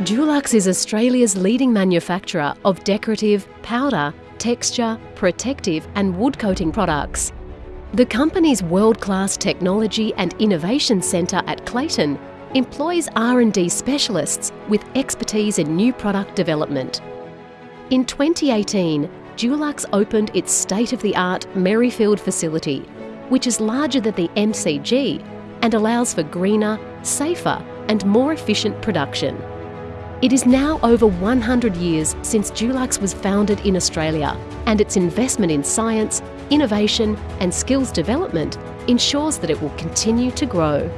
Dulux is Australia's leading manufacturer of decorative, powder, texture, protective and wood coating products. The company's world-class technology and innovation centre at Clayton employs R&D specialists with expertise in new product development. In 2018, Dulux opened its state-of-the-art Merrifield facility, which is larger than the MCG and allows for greener, safer and more efficient production. It is now over 100 years since Dulux was founded in Australia and its investment in science, innovation and skills development ensures that it will continue to grow.